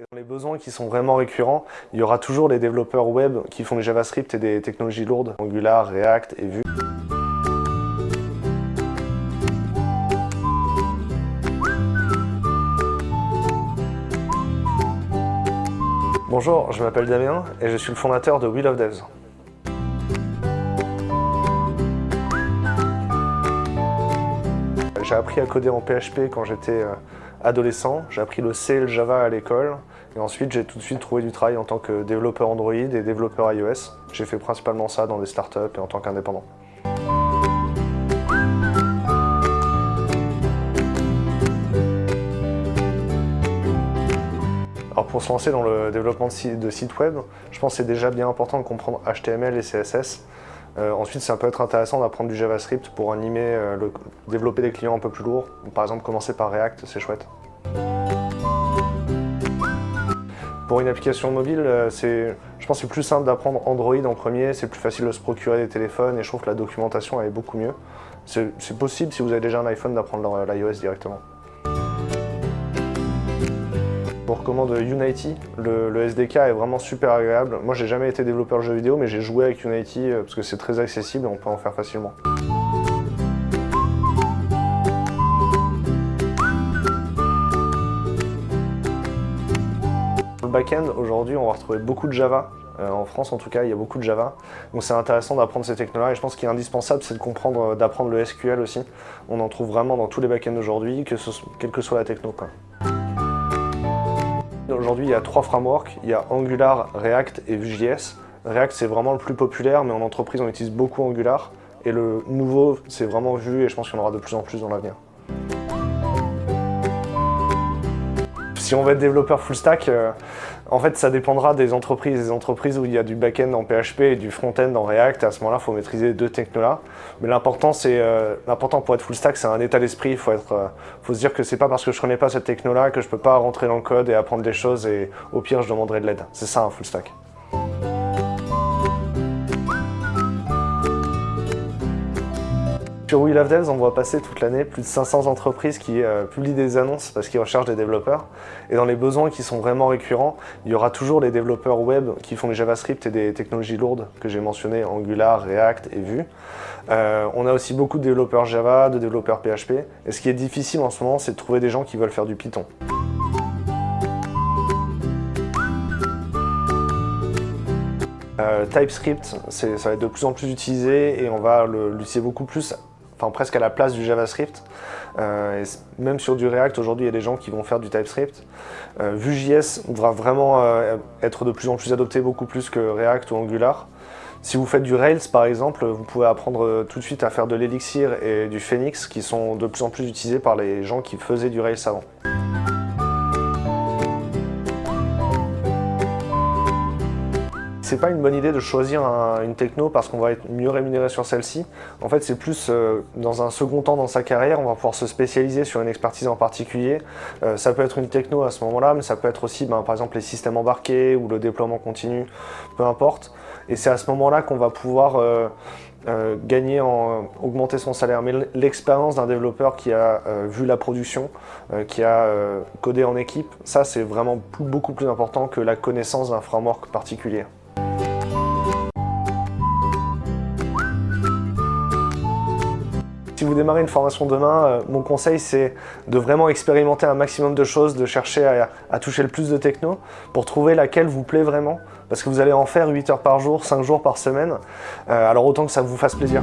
Dans les besoins qui sont vraiment récurrents, il y aura toujours les développeurs web qui font du JavaScript et des technologies lourdes, Angular, React et Vue. Bonjour, je m'appelle Damien et je suis le fondateur de Wheel of Devs. J'ai appris à coder en PHP quand j'étais euh, adolescent, j'ai appris le C et le Java à l'école, et ensuite j'ai tout de suite trouvé du travail en tant que développeur Android et développeur iOS. J'ai fait principalement ça dans des startups et en tant qu'indépendant. Alors pour se lancer dans le développement de sites web, je pense que c'est déjà bien important de comprendre HTML et CSS. Euh, ensuite, ça peut être intéressant d'apprendre du JavaScript pour animer, euh, développer des clients un peu plus lourds. Par exemple, commencer par React, c'est chouette. Pour une application mobile, euh, je pense que c'est plus simple d'apprendre Android en premier, c'est plus facile de se procurer des téléphones et je trouve que la documentation est beaucoup mieux. C'est possible si vous avez déjà un iPhone d'apprendre l'iOS directement. Vous recommande Unity, le, SDK est vraiment super agréable. Moi j'ai jamais été développeur de jeux vidéo mais j'ai joué avec Unity euh, parce que c'est très accessible et on peut en faire facilement. Back-end, aujourd'hui on va retrouver beaucoup de Java. Euh, en France en tout cas, il y a beaucoup de Java. Donc c'est intéressant d'apprendre ces technologies et je pense qu'il est indispensable, c'est de comprendre, euh, d'apprendre le SQL aussi. On en trouve vraiment dans tous les back-ends aujourd'hui, quelle que soit la techno. Aujourd'hui, il y a trois frameworks. Il y a Angular, React et Vue.js. React, c'est vraiment le plus populaire, mais en entreprise, on utilise beaucoup Angular. Et le nouveau, c'est vraiment Vue, et je pense qu'il y en aura de plus en plus dans l'avenir. Si on veut être développeur full stack, euh, en fait, ça dépendra des entreprises. Des entreprises où il y a du back-end en PHP et du front-end en React, à ce moment-là, il faut maîtriser deux technos-là. Mais euh, l'important pour être full stack, c'est un état d'esprit. Il euh, faut se dire que c'est pas parce que je ne connais pas cette techno-là que je peux pas rentrer dans le code et apprendre des choses et au pire, je demanderai de l'aide. C'est ça un full stack. Sur We Love Devs, on voit passer toute l'année plus de 500 entreprises qui euh, publient des annonces parce qu'ils recherchent des développeurs. Et dans les besoins qui sont vraiment récurrents, il y aura toujours les développeurs web qui font du JavaScript et des technologies lourdes que j'ai mentionnées, Angular, React et Vue. Euh, on a aussi beaucoup de développeurs Java, de développeurs PHP. Et ce qui est difficile en ce moment, c'est de trouver des gens qui veulent faire du Python. Euh, TypeScript, ça va être de plus en plus utilisé et on va l'utiliser beaucoup plus enfin presque à la place du JavaScript. Euh, même sur du React, aujourd'hui, il y a des gens qui vont faire du TypeScript. Euh, Vue.js devra vraiment euh, être de plus en plus adopté, beaucoup plus que React ou Angular. Si vous faites du Rails, par exemple, vous pouvez apprendre tout de suite à faire de l'Elixir et du Phoenix, qui sont de plus en plus utilisés par les gens qui faisaient du Rails avant. C'est pas une bonne idée de choisir une techno parce qu'on va être mieux rémunéré sur celle-ci. En fait, c'est plus euh, dans un second temps dans sa carrière, on va pouvoir se spécialiser sur une expertise en particulier. Euh, ça peut être une techno à ce moment-là, mais ça peut être aussi ben, par exemple les systèmes embarqués ou le déploiement continu, peu importe. Et c'est à ce moment-là qu'on va pouvoir euh, gagner, en, augmenter son salaire. Mais l'expérience d'un développeur qui a vu la production, qui a codé en équipe, ça c'est vraiment beaucoup plus important que la connaissance d'un framework particulier. Si vous démarrez une formation demain, euh, mon conseil c'est de vraiment expérimenter un maximum de choses, de chercher à, toucher le plus de techno pour trouver laquelle vous plaît vraiment parce que vous allez en faire 8 heures par jour, 5 jours par semaine, euh, alors autant que ça vous fasse plaisir.